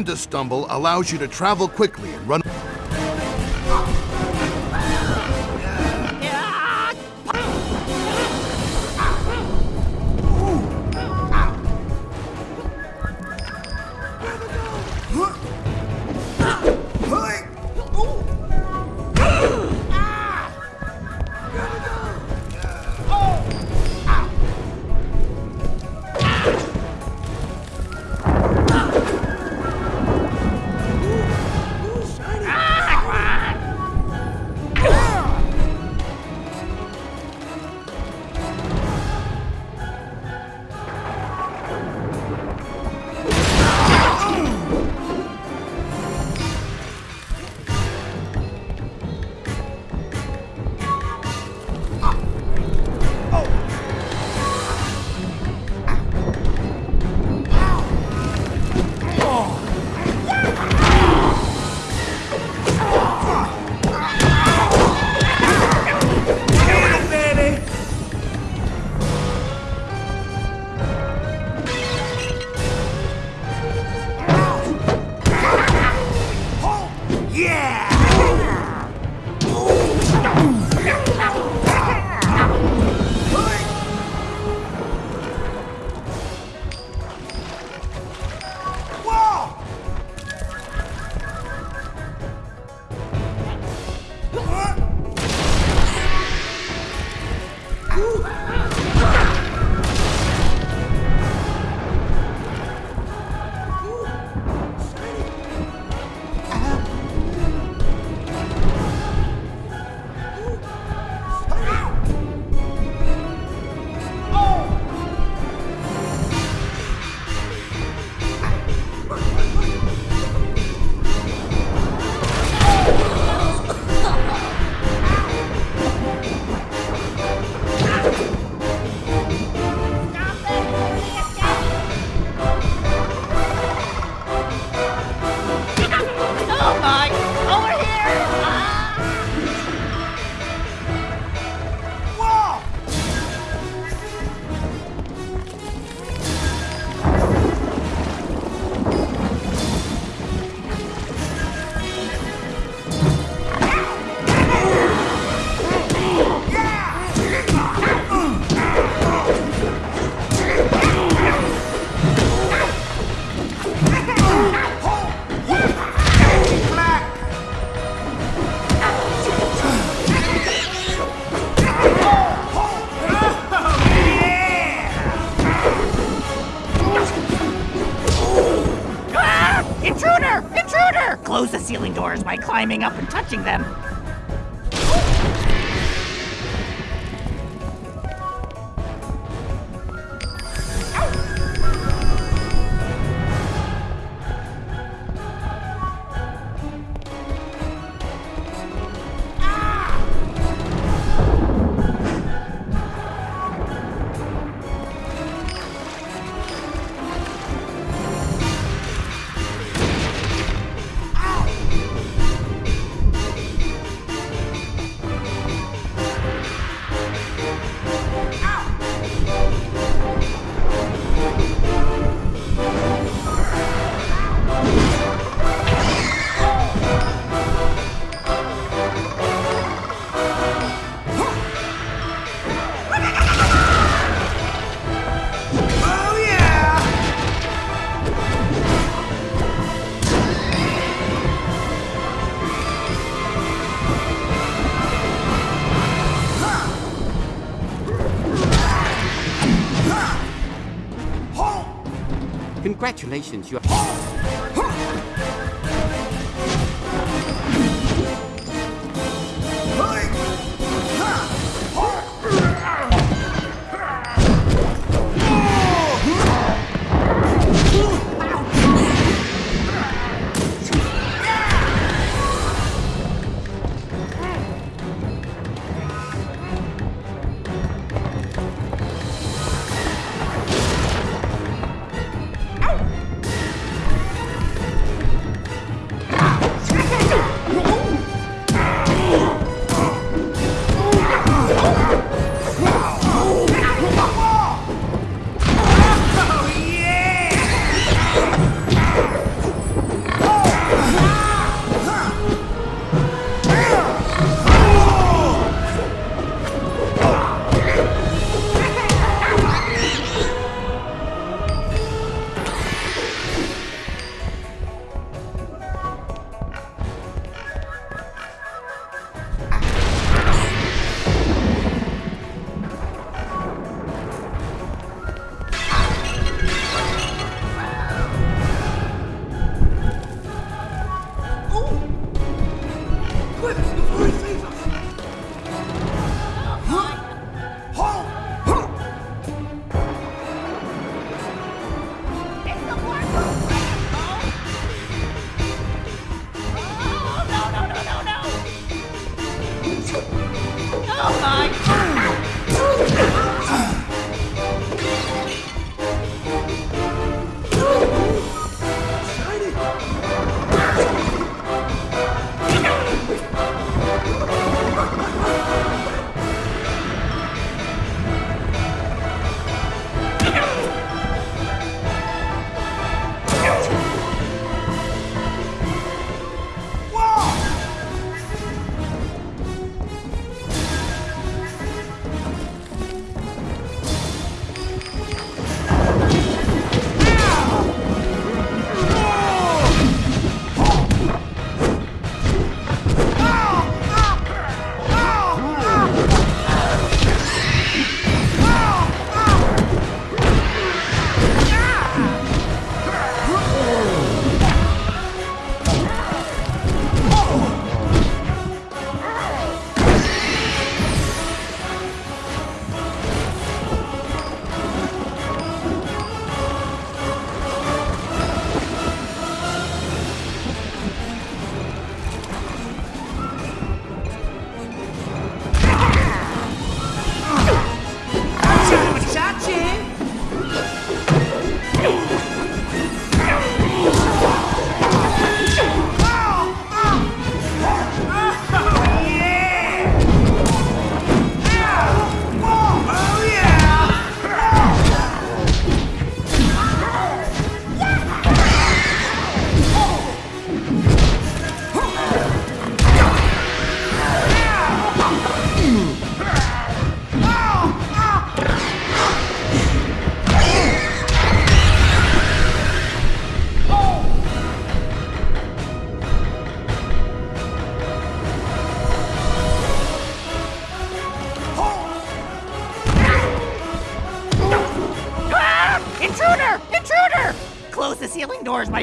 Panda Stumble allows you to travel quickly and run... doors by climbing up and touching them. Congratulations, you It's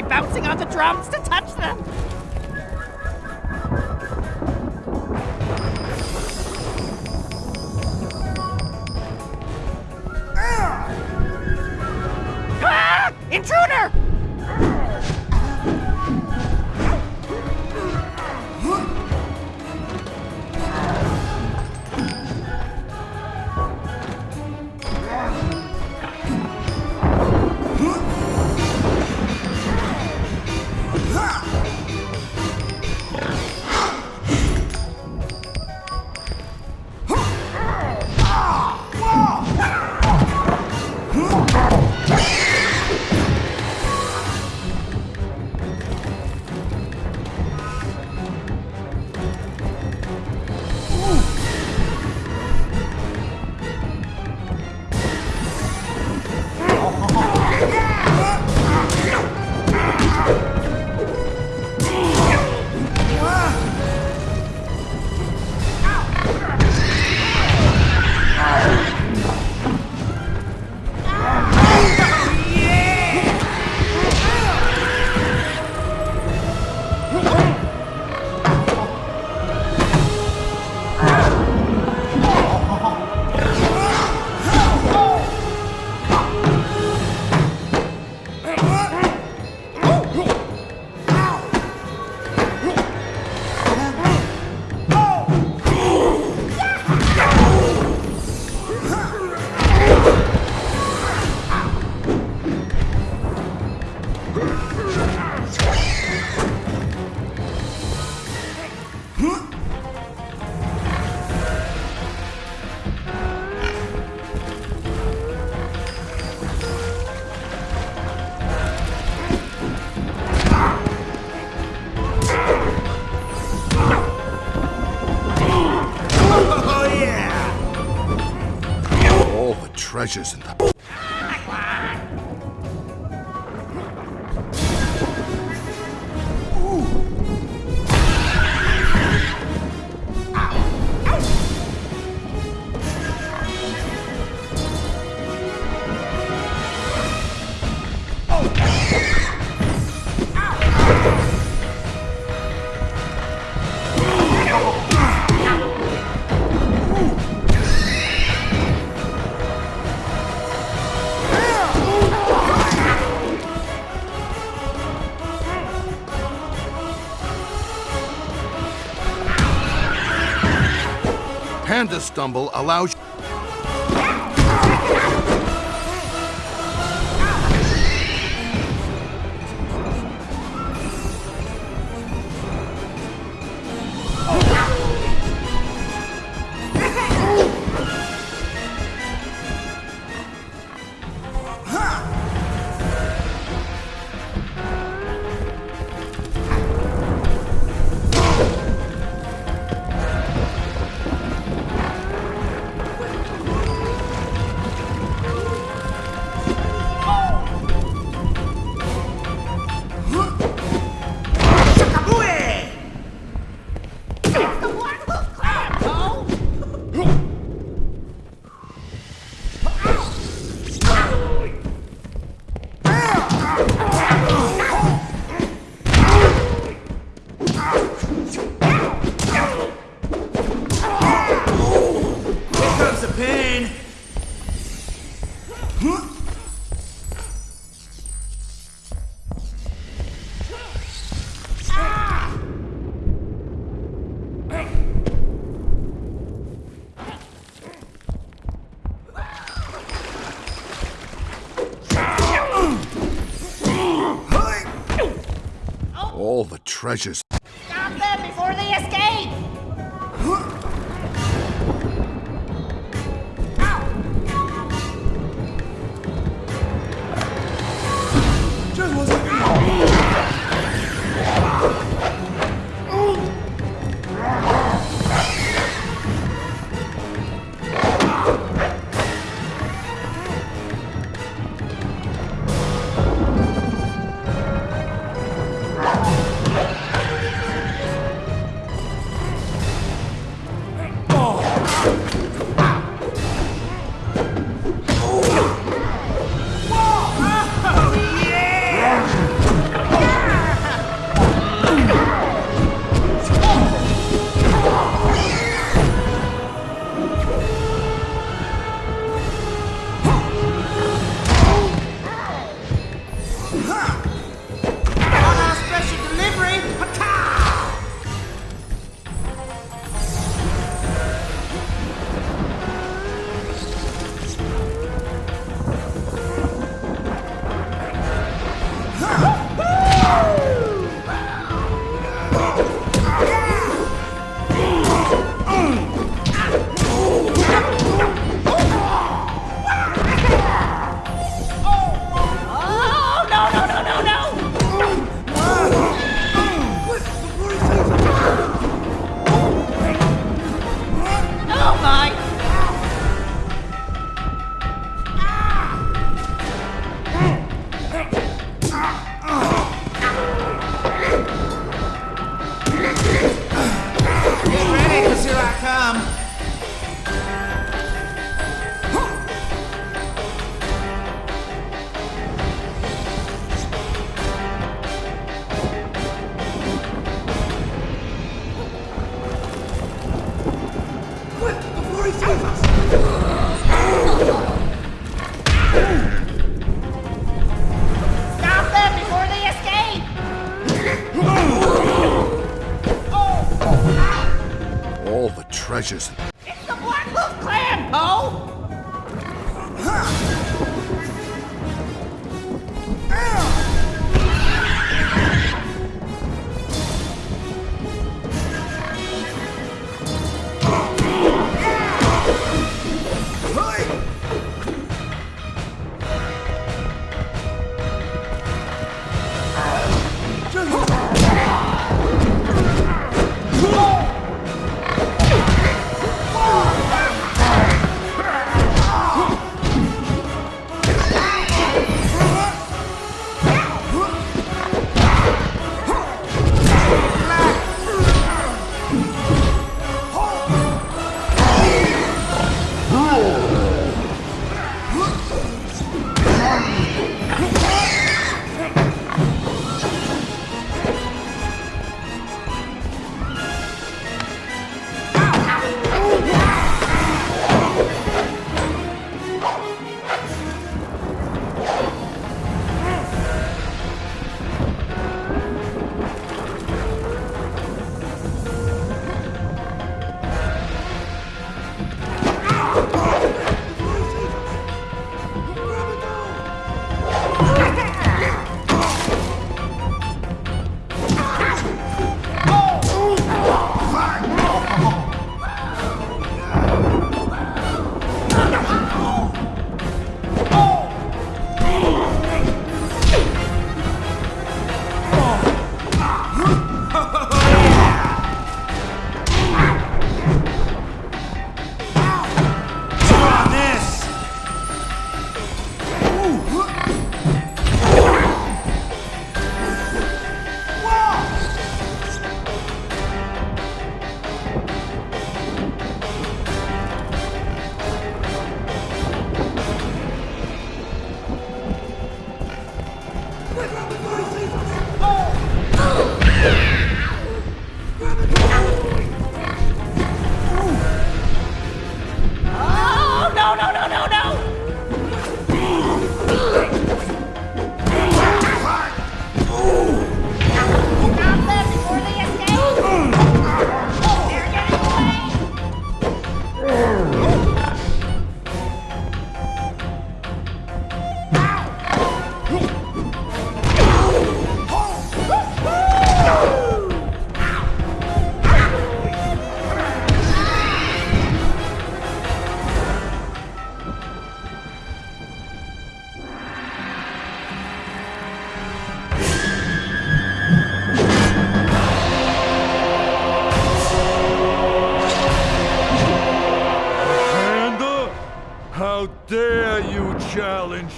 by bouncing on the drums treasures in the... Panda Stumble allows all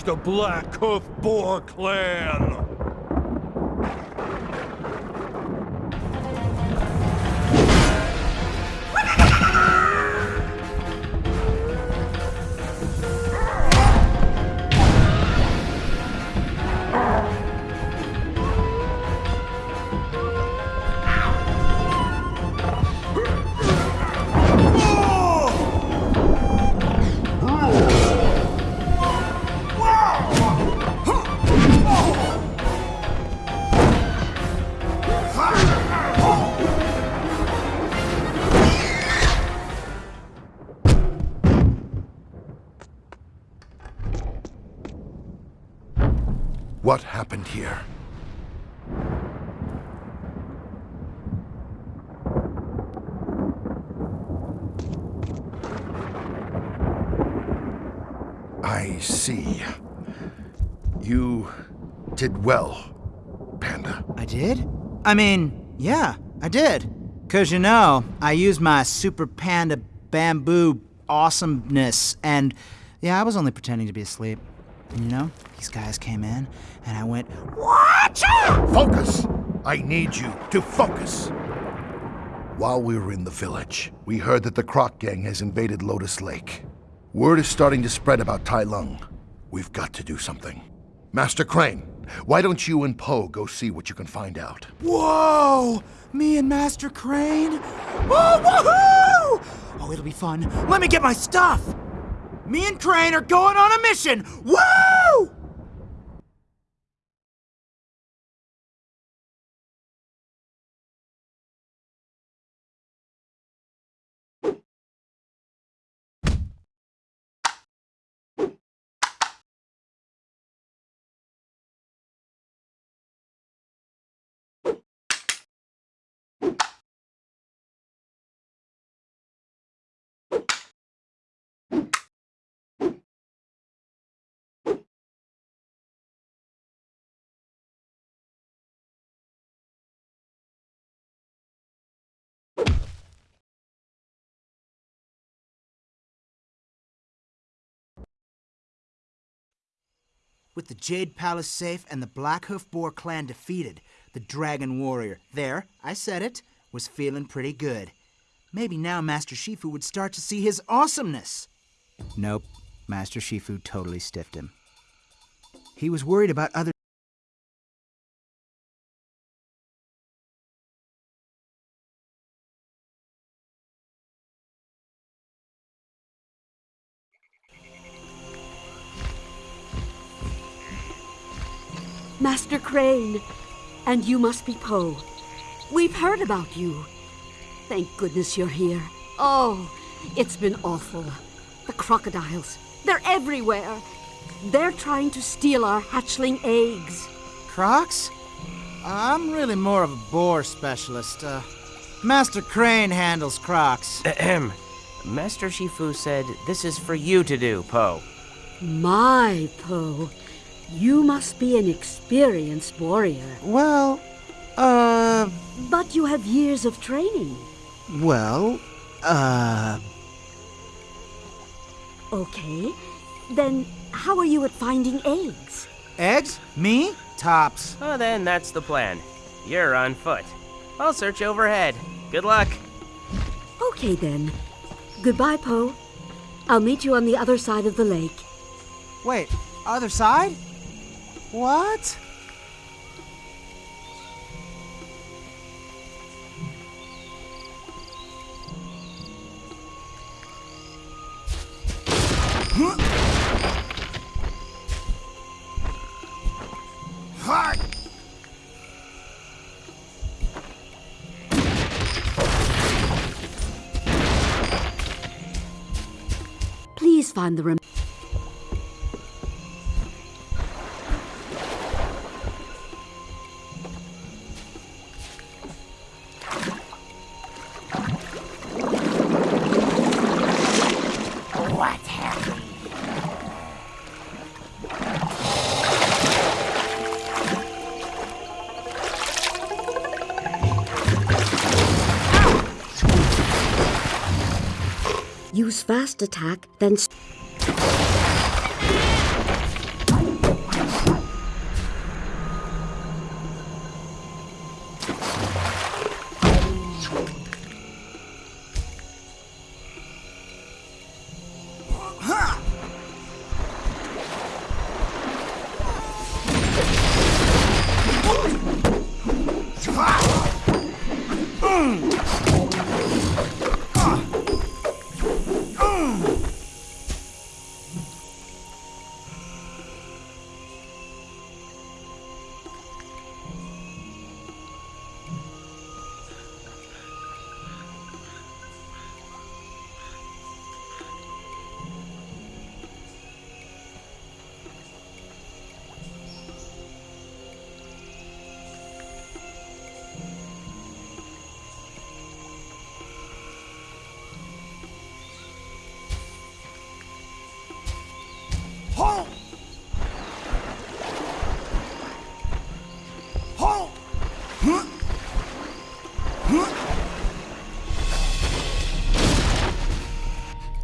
the Black Hoof Boar clan. You did well, Panda. I did? I mean, yeah, I did. Cause you know, I used my super panda bamboo awesomeness and yeah, I was only pretending to be asleep. And you know, these guys came in and I went, Watch out! Focus! I need you to focus! While we were in the village, we heard that the Croc Gang has invaded Lotus Lake. Word is starting to spread about Tai Lung. We've got to do something. Master Crane, why don't you and Po go see what you can find out? Whoa! Me and Master Crane? Oh, woohoo! Oh, it'll be fun. Let me get my stuff! Me and Crane are going on a mission! Woo! With the Jade Palace safe and the Black Hoof Boar clan defeated, the Dragon Warrior, there, I said it, was feeling pretty good. Maybe now Master Shifu would start to see his awesomeness. Nope, Master Shifu totally stiffed him. He was worried about other. Crane. And you must be Po. We've heard about you. Thank goodness you're here. Oh, it's been awful. The crocodiles, they're everywhere. They're trying to steal our hatchling eggs. Crocs? I'm really more of a boar specialist. Uh, Master Crane handles crocs. Ahem. Master Shifu said this is for you to do, Po. My Po, you must be an experienced warrior. Well, uh, But you have years of training. well, uh, Okay. Then how are you at finding eggs? eggs? Me? Tops. Oh, then that's the plan. You're on foot. I'll search overhead. Good luck. Okay then. Goodbye, Po. I'll meet you on the other side of the lake. Wait, other side? What? Please find the rem- fast attack, then.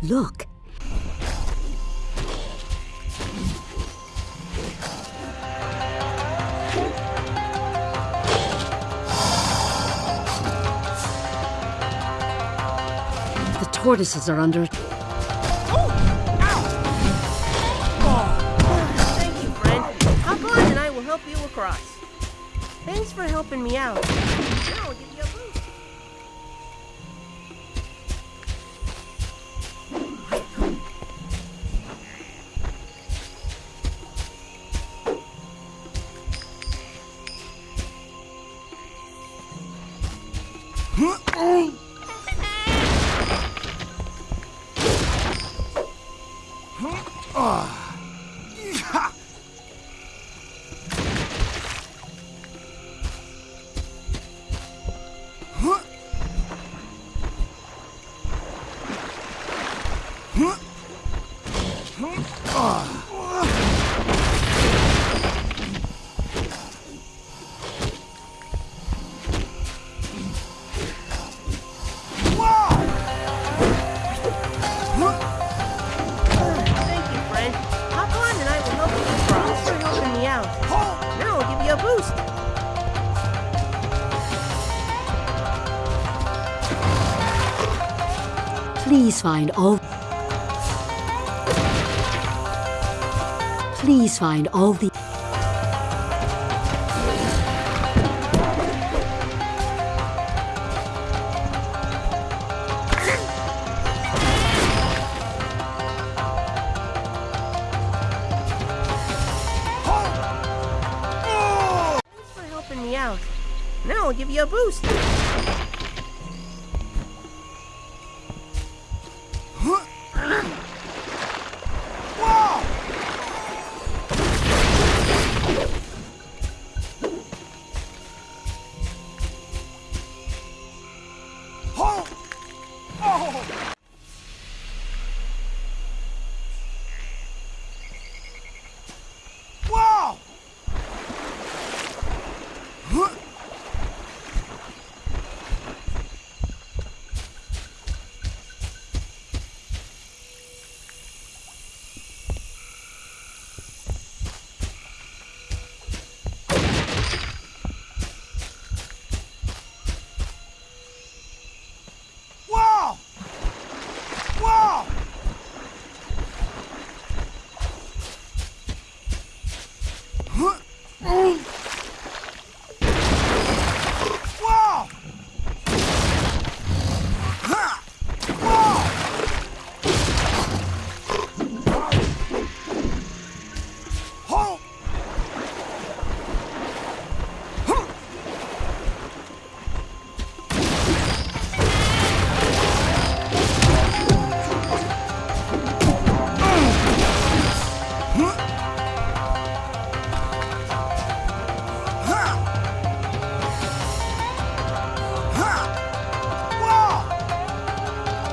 Look. The tortoises are under Thank you, friend. Hop on and I will help you across. Thanks for helping me out. Now find all. Please find all the. Thanks for helping me out. Now I'll give you a boost.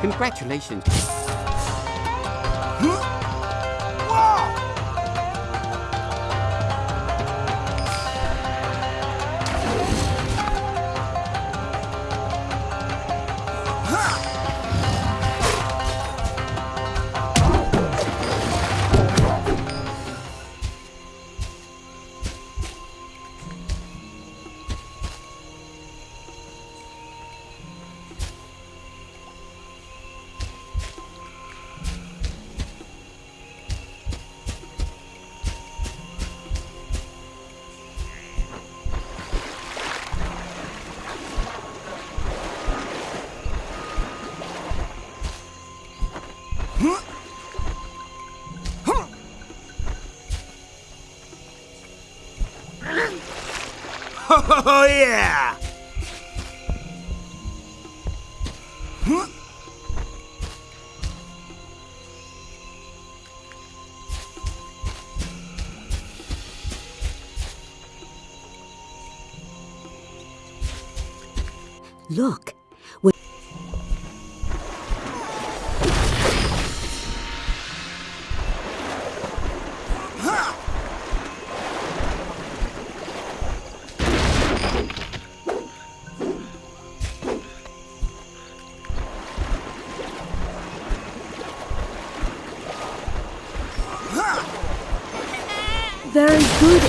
Congratulations. Oh, yeah!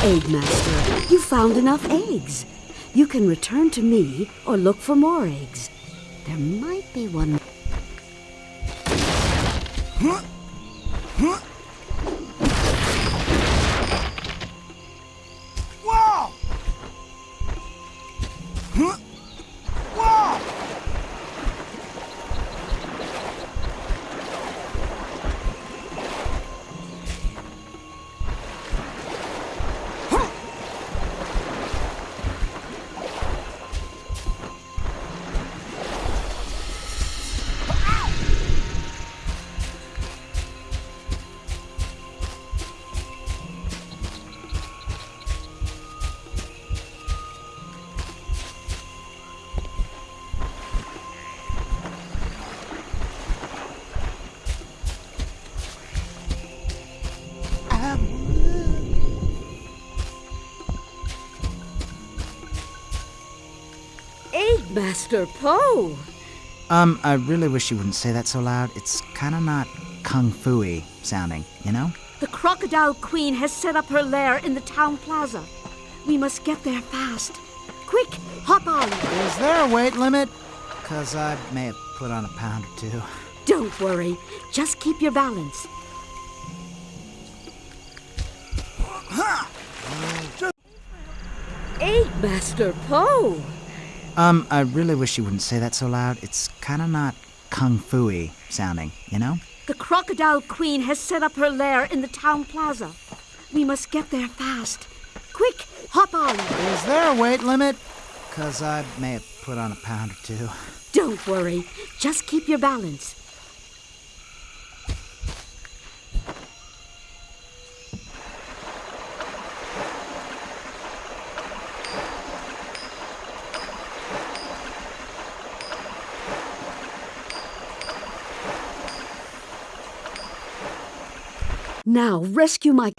Very good, Egg Master. You found enough eggs. You can return to me or look for more eggs. There might be one. Whoa! Master Po! Um, I really wish you wouldn't say that so loud. It's kind of not kung fu-y sounding, you know? The Crocodile Queen has set up her lair in the town plaza. We must get there fast. Quick, hop on. Is there a weight limit? Because I may have put on a pound or two. Don't worry. Just keep your balance. Egg Master Po! Um, I really wish you wouldn't say that so loud. It's kind of not kung fu-y sounding, you know? The Crocodile Queen has set up her lair in the town plaza. We must get there fast. Quick, hop on. Is there a weight limit? Because I may have put on a pound or two. Don't worry. Just keep your balance. Now rescue my.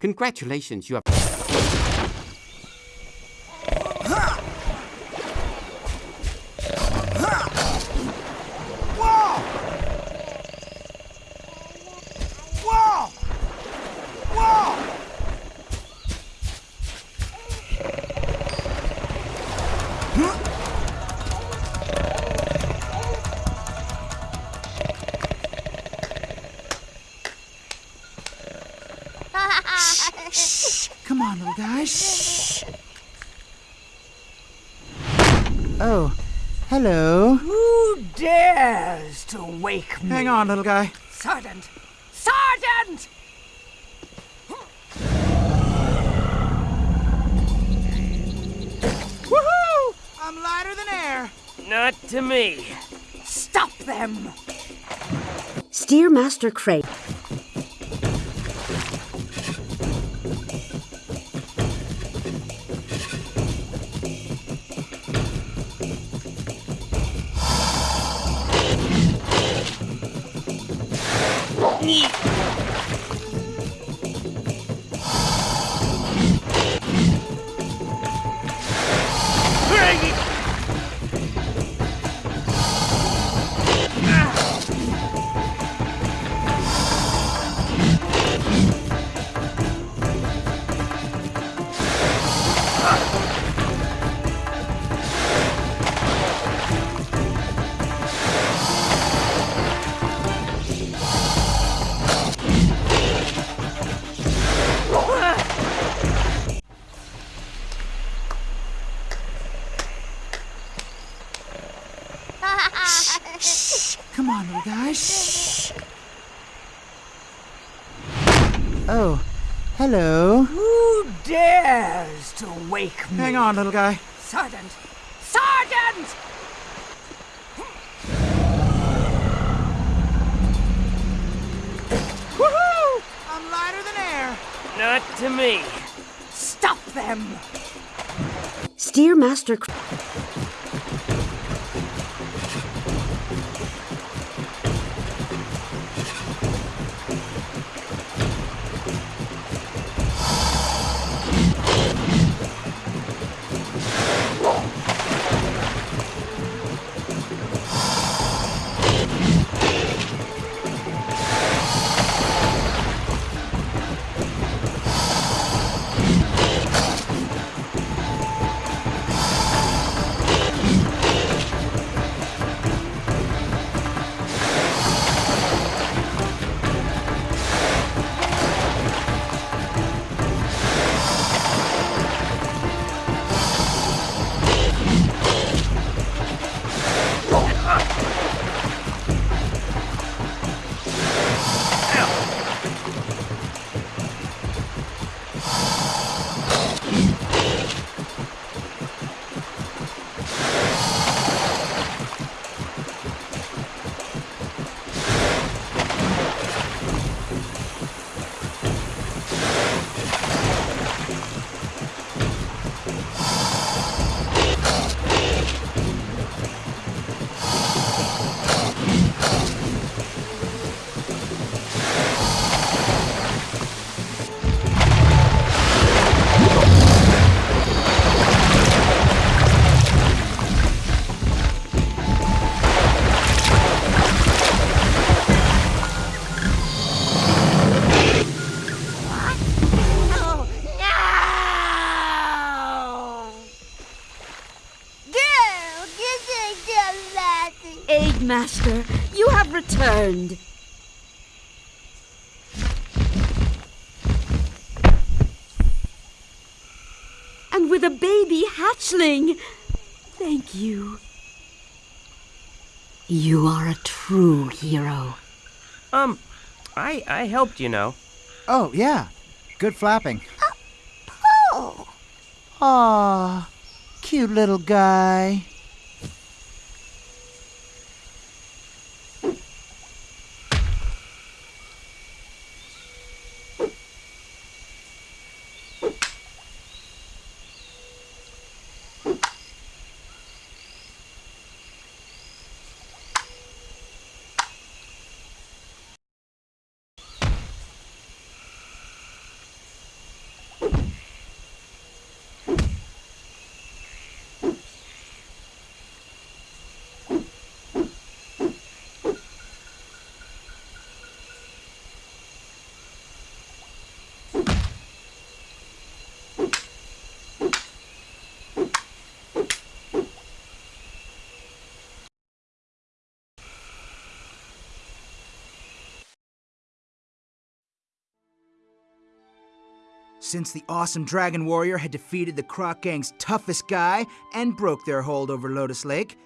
Congratulations, you have. Guy. Sergeant! Sergeant! Woohoo! I'm lighter than air. Not to me. Stop them! Steer Master Crane. Little guy. Sergeant! Sergeant! Woohoo! I'm lighter than air. Not to me. Stop them! Steer Master Master. You have returned. And with a baby hatchling. Thank you. You are a true hero. Um, I I helped, you know. Oh, yeah. Good flapping. Oh. Aw, cute little guy. Since the awesome Dragon Warrior had defeated the Croc Gang's toughest guy and broke their hold over Lotus Lake,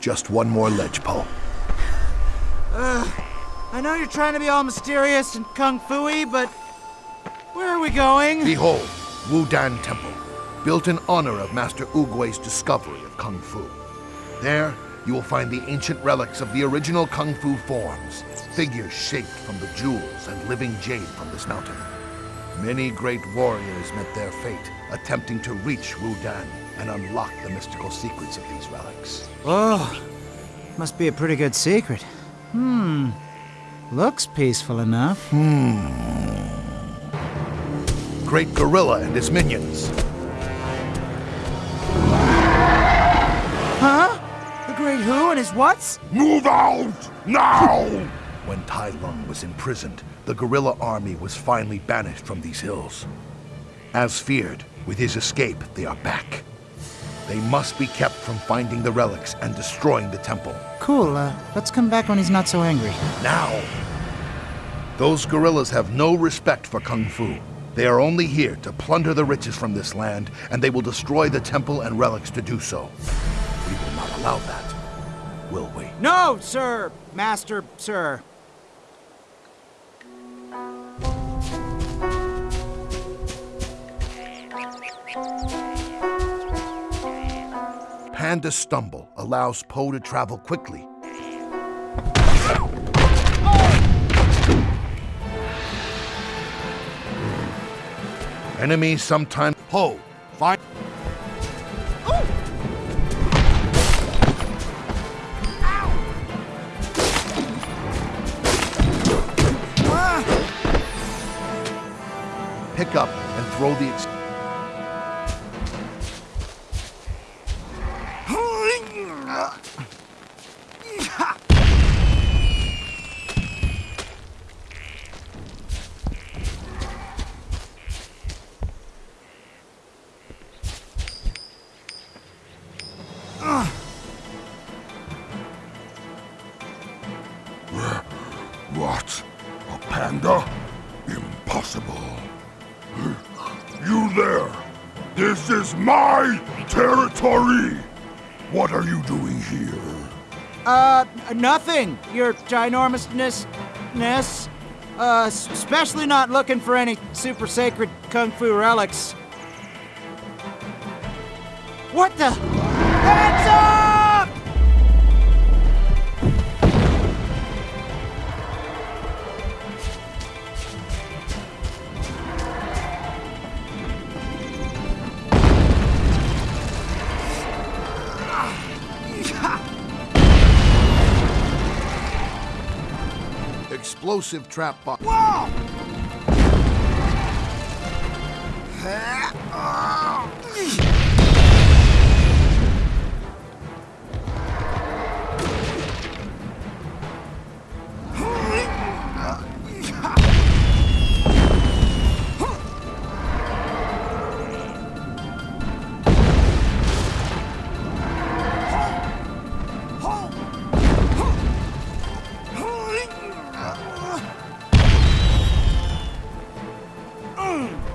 Just one more ledge, Po. I know you're trying to be all mysterious and kung fu-y, but where are we going? Behold, Wudan Temple, built in honor of Master Oogway's discovery of Kung Fu. There, you will find the ancient relics of the original Kung Fu forms, figures shaped from the jewels and living jade from this mountain. Many great warriors met their fate, attempting to reach Wudan and unlock the mystical secrets of these relics. Oh, must be a pretty good secret. Hmm, looks peaceful enough. Hmm. Great Gorilla and his minions. Huh? The Great Who and his whats? Move out! Now! when Tai Lung was imprisoned, the gorilla army was finally banished from these hills. As feared, with his escape, they are back. They must be kept from finding the relics and destroying the temple. Cool, uh, let's come back when he's not so angry. Now! Those gorillas have no respect for Kung Fu. They are only here to plunder the riches from this land, and they will destroy the temple and relics to do so. Allow that, will we? No, sir! Master, sir. Panda Stumble allows Po to travel quickly. Enemies sometimes... Po, find... Pick up and throw the... my territory! What are you doing here? Uh, nothing, your ginormousness. ness. Uh, especially not looking for any super sacred kung fu relics. What the? Explosive trap box. Hmm. Boom!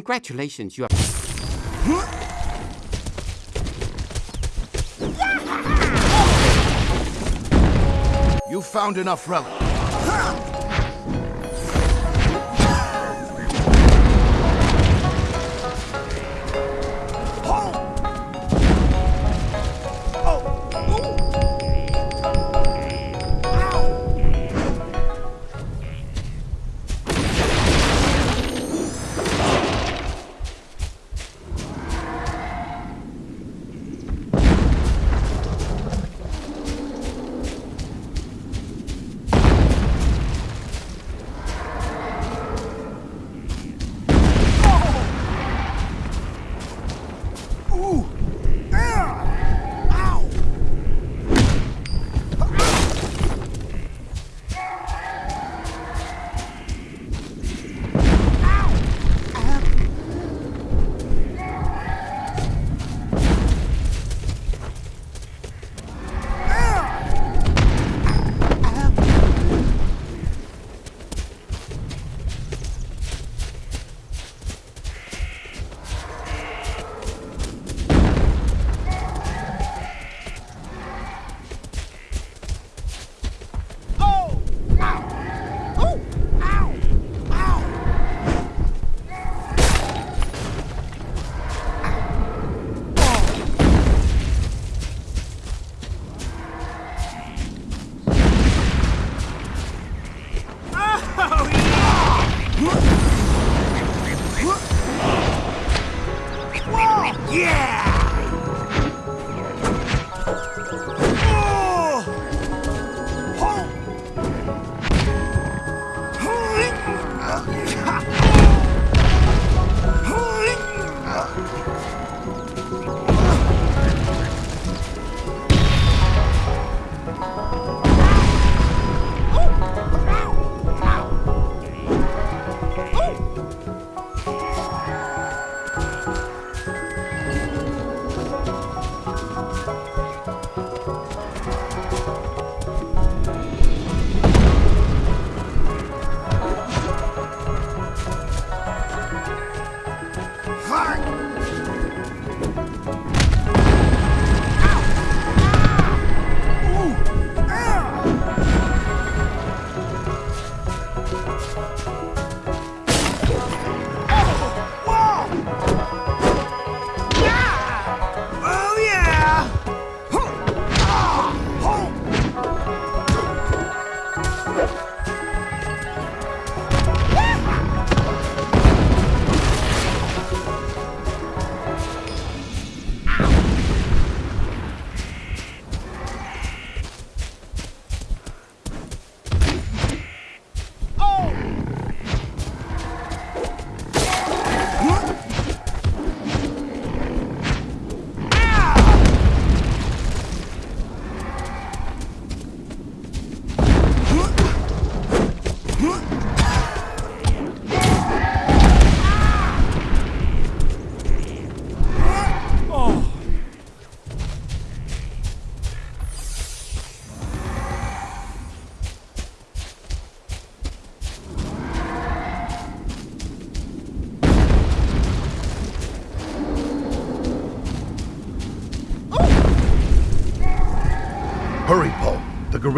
Congratulations, you are. You found enough relic.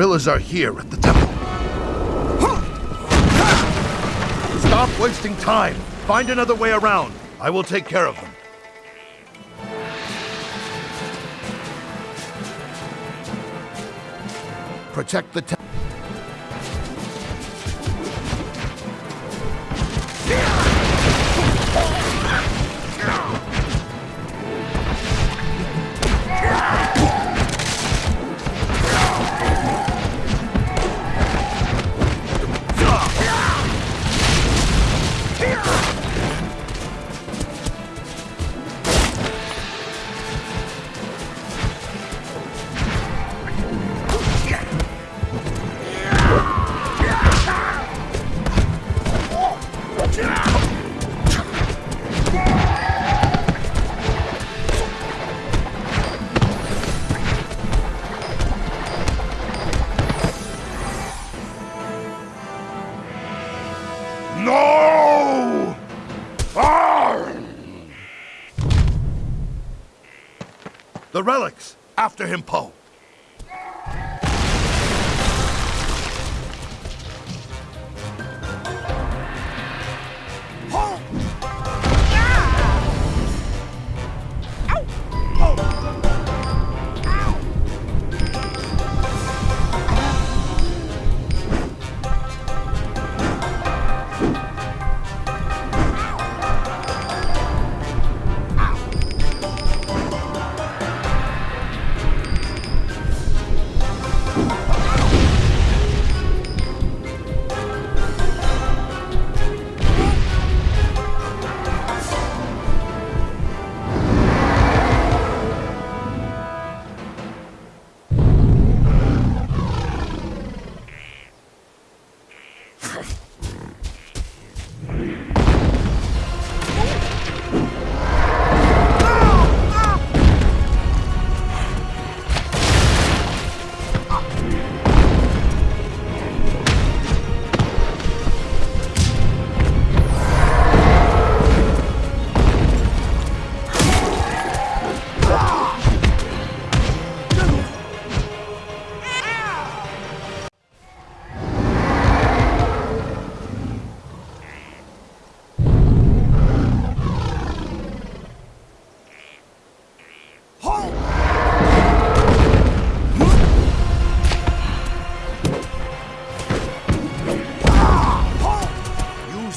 Gorillas are here at the temple. Stop wasting time. Find another way around. I will take care of them. Protect the temple. No! The relics! After him, Po!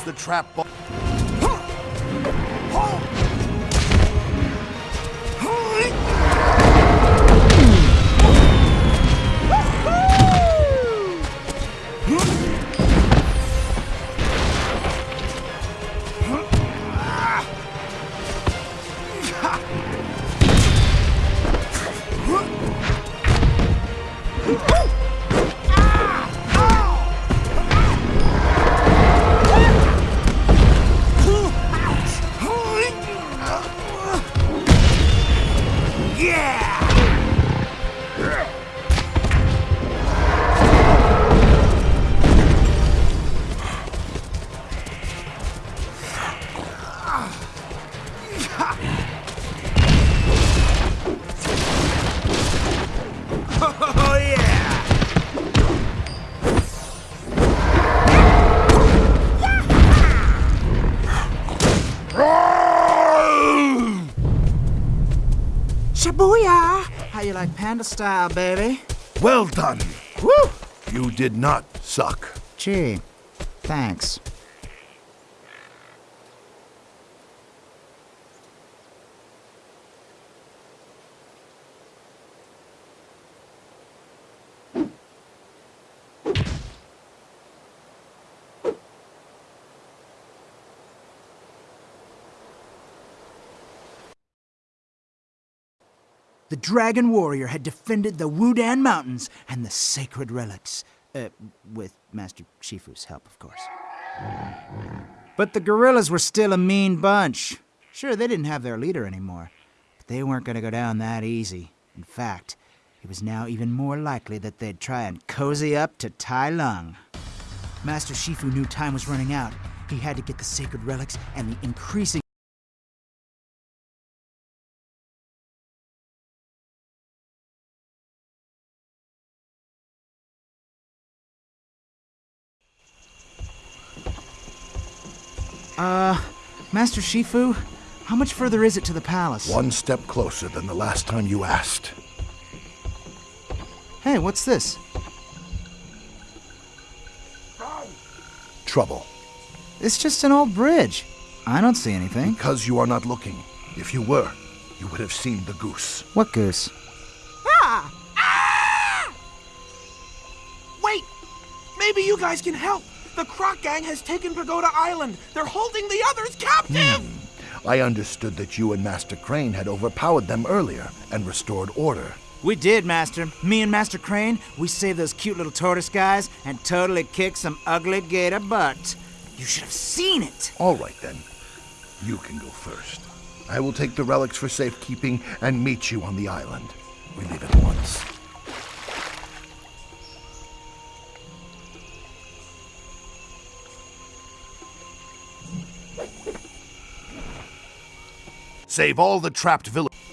The trap ball. How you like panda style, baby? Well done! Woo! You did not suck. Gee, thanks. The Dragon Warrior had defended the Wudan Mountains and the sacred relics. Uh, with Master Shifu's help, of course. But the gorillas were still a mean bunch. Sure, they didn't have their leader anymore, but they weren't going to go down that easy. In fact, it was now even more likely that they'd try and cozy up to Tai Lung. Master Shifu knew time was running out. He had to get the sacred relics and the increasing Uh, Master Shifu, how much further is it to the palace? One step closer than the last time you asked. Hey, what's this? Trouble. It's just an old bridge. I don't see anything. Because you are not looking. If you were, you would have seen the goose. What goose? Ah! Wait! Maybe you guys can help. The Croc Gang has taken Pagoda Island. They're holding the others captive! Hmm. I understood that you and Master Crane had overpowered them earlier and restored order. We did, Master. Me and Master Crane, we saved those cute little tortoise guys and totally kicked some ugly gator butt. You should have seen it. All right then. You can go first. I will take the relics for safekeeping and meet you on the island. We leave at once. Save all the trapped villagers.